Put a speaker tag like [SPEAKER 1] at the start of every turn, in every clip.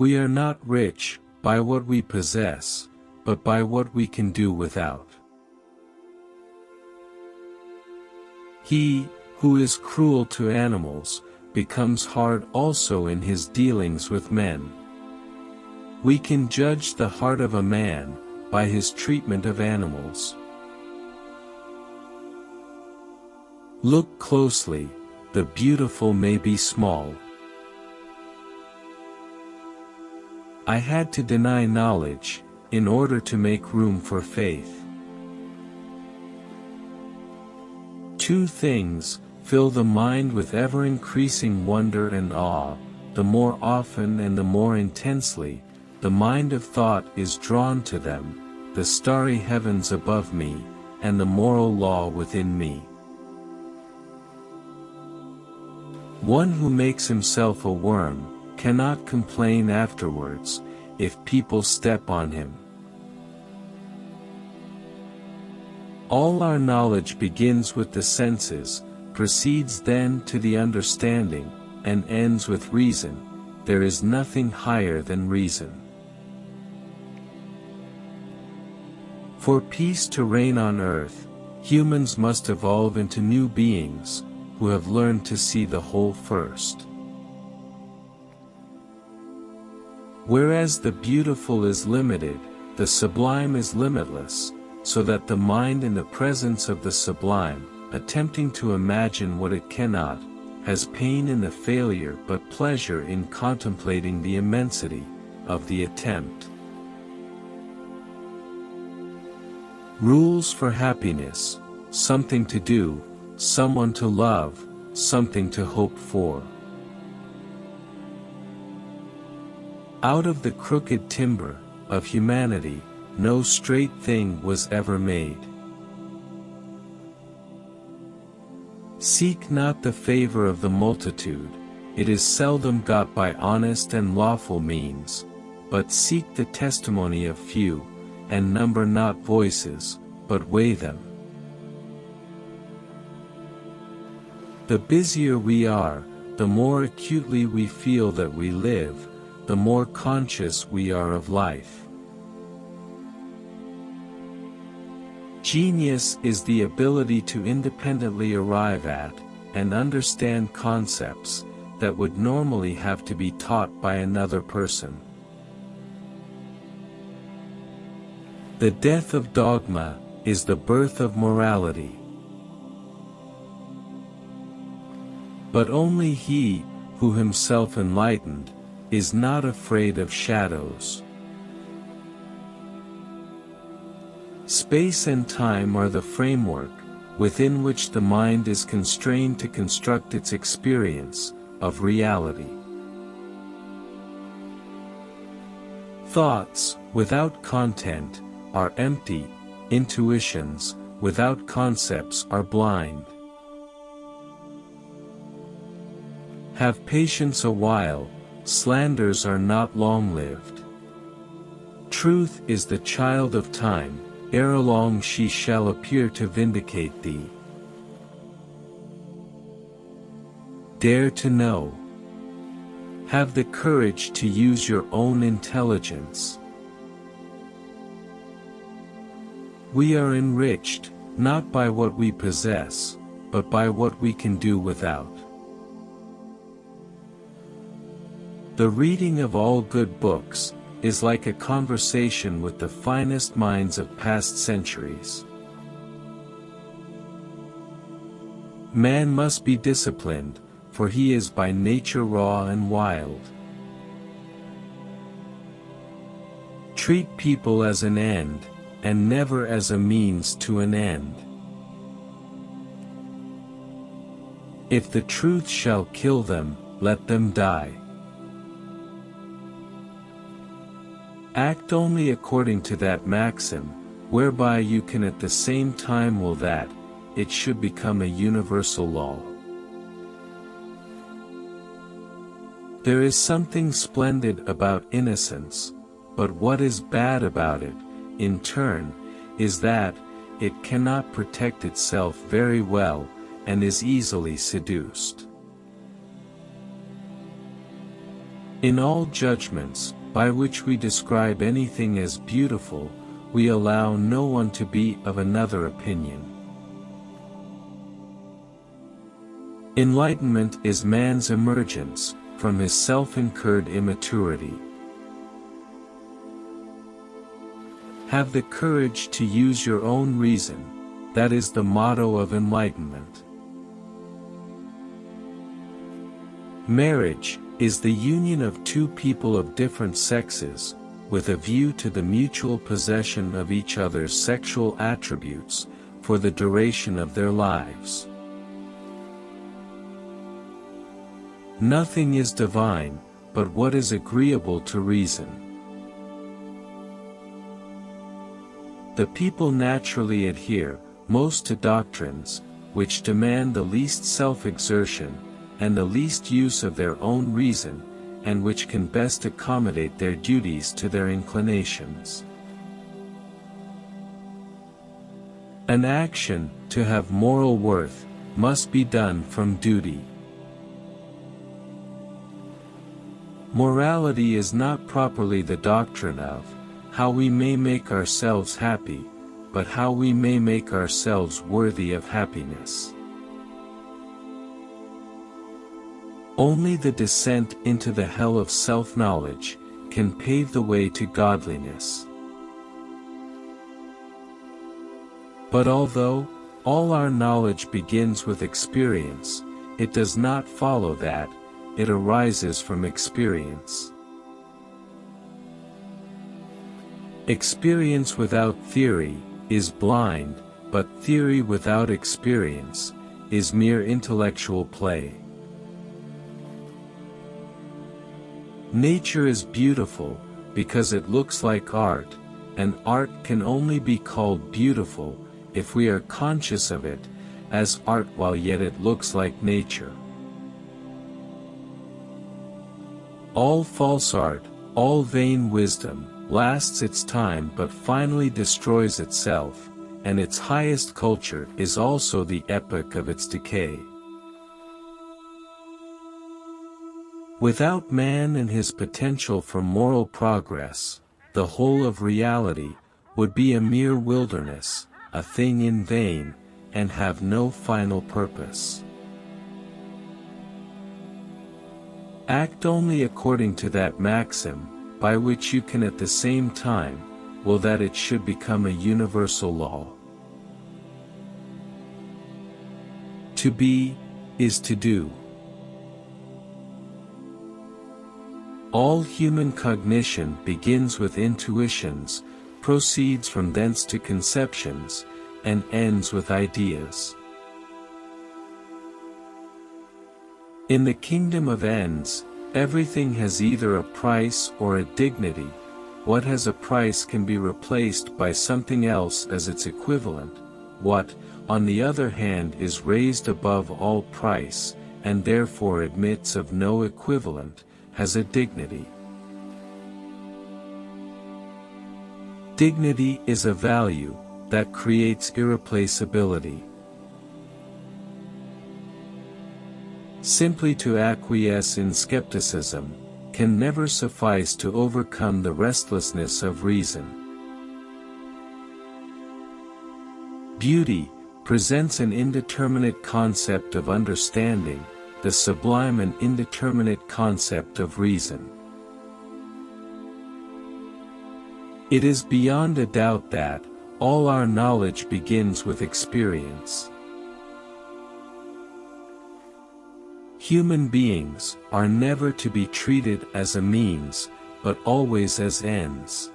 [SPEAKER 1] We are not rich, by what we possess, but by what we can do without. He, who is cruel to animals, becomes hard also in his dealings with men. We can judge the heart of a man, by his treatment of animals. Look closely, the beautiful may be small. I had to deny knowledge, in order to make room for faith. Two things, fill the mind with ever-increasing wonder and awe, the more often and the more intensely, the mind of thought is drawn to them, the starry heavens above me, and the moral law within me. One who makes himself a worm, cannot complain afterwards, if people step on him. All our knowledge begins with the senses, proceeds then to the understanding, and ends with reason, there is nothing higher than reason. For peace to reign on earth, humans must evolve into new beings, who have learned to see the whole first. Whereas the beautiful is limited, the sublime is limitless, so that the mind in the presence of the sublime, attempting to imagine what it cannot, has pain in the failure but pleasure in contemplating the immensity of the attempt. Rules for happiness, something to do, someone to love, something to hope for. Out of the crooked timber, of humanity, no straight thing was ever made. Seek not the favor of the multitude, it is seldom got by honest and lawful means, but seek the testimony of few, and number not voices, but weigh them. The busier we are, the more acutely we feel that we live, the more conscious we are of life. Genius is the ability to independently arrive at, and understand concepts, that would normally have to be taught by another person. The death of dogma, is the birth of morality. But only he, who himself enlightened, is not afraid of shadows. Space and time are the framework, within which the mind is constrained to construct its experience, of reality. Thoughts, without content, are empty, intuitions, without concepts are blind. Have patience a while, slanders are not long-lived. Truth is the child of time, ere long she shall appear to vindicate thee. Dare to know. Have the courage to use your own intelligence. We are enriched, not by what we possess, but by what we can do without. The reading of all good books, is like a conversation with the finest minds of past centuries. Man must be disciplined, for he is by nature raw and wild. Treat people as an end, and never as a means to an end. If the truth shall kill them, let them die. Act only according to that maxim, whereby you can at the same time will that, it should become a universal law. There is something splendid about innocence, but what is bad about it, in turn, is that, it cannot protect itself very well, and is easily seduced. In all judgments, by which we describe anything as beautiful, we allow no one to be of another opinion. Enlightenment is man's emergence, from his self-incurred immaturity. Have the courage to use your own reason, that is the motto of enlightenment. Marriage, is the union of two people of different sexes, with a view to the mutual possession of each other's sexual attributes, for the duration of their lives. Nothing is divine, but what is agreeable to reason. The people naturally adhere, most to doctrines, which demand the least self-exertion, and the least use of their own reason, and which can best accommodate their duties to their inclinations. An action, to have moral worth, must be done from duty. Morality is not properly the doctrine of, how we may make ourselves happy, but how we may make ourselves worthy of happiness. Only the descent into the hell of self-knowledge, can pave the way to godliness. But although, all our knowledge begins with experience, it does not follow that, it arises from experience. Experience without theory, is blind, but theory without experience, is mere intellectual play. Nature is beautiful, because it looks like art, and art can only be called beautiful, if we are conscious of it, as art while yet it looks like nature. All false art, all vain wisdom, lasts its time but finally destroys itself, and its highest culture is also the epoch of its decay. Without man and his potential for moral progress, the whole of reality, would be a mere wilderness, a thing in vain, and have no final purpose. Act only according to that maxim, by which you can at the same time, will that it should become a universal law. To be, is to do. All human cognition begins with intuitions, proceeds from thence to conceptions, and ends with ideas. In the kingdom of ends, everything has either a price or a dignity, what has a price can be replaced by something else as its equivalent, what, on the other hand is raised above all price, and therefore admits of no equivalent, has a dignity. Dignity is a value, that creates irreplaceability. Simply to acquiesce in skepticism, can never suffice to overcome the restlessness of reason. Beauty, presents an indeterminate concept of understanding, the sublime and indeterminate concept of reason. It is beyond a doubt that, all our knowledge begins with experience. Human beings are never to be treated as a means, but always as ends.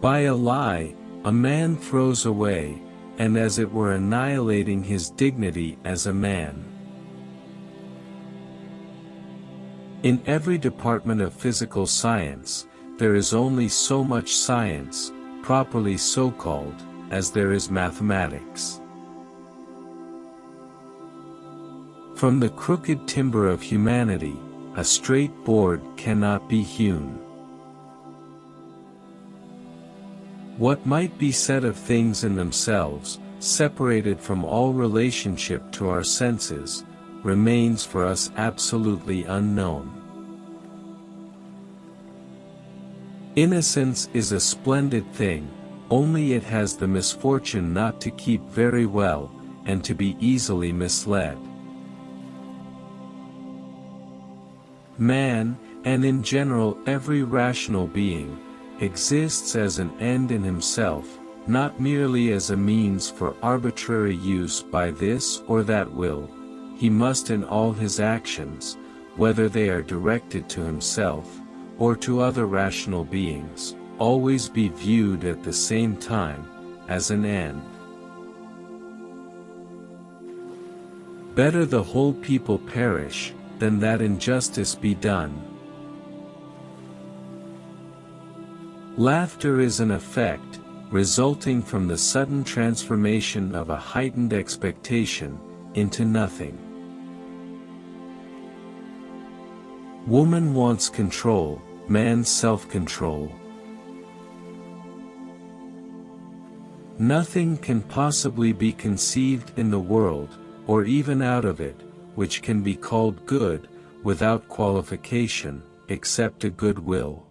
[SPEAKER 1] By a lie, a man throws away, and as it were annihilating his dignity as a man. In every department of physical science, there is only so much science, properly so called, as there is mathematics. From the crooked timber of humanity, a straight board cannot be hewn. What might be said of things in themselves, separated from all relationship to our senses, remains for us absolutely unknown. Innocence is a splendid thing, only it has the misfortune not to keep very well, and to be easily misled. Man, and in general every rational being, exists as an end in himself, not merely as a means for arbitrary use by this or that will, he must in all his actions, whether they are directed to himself, or to other rational beings, always be viewed at the same time, as an end. Better the whole people perish, than that injustice be done. Laughter is an effect, resulting from the sudden transformation of a heightened expectation, into nothing. Woman wants control, man self-control. Nothing can possibly be conceived in the world, or even out of it, which can be called good, without qualification, except a good will.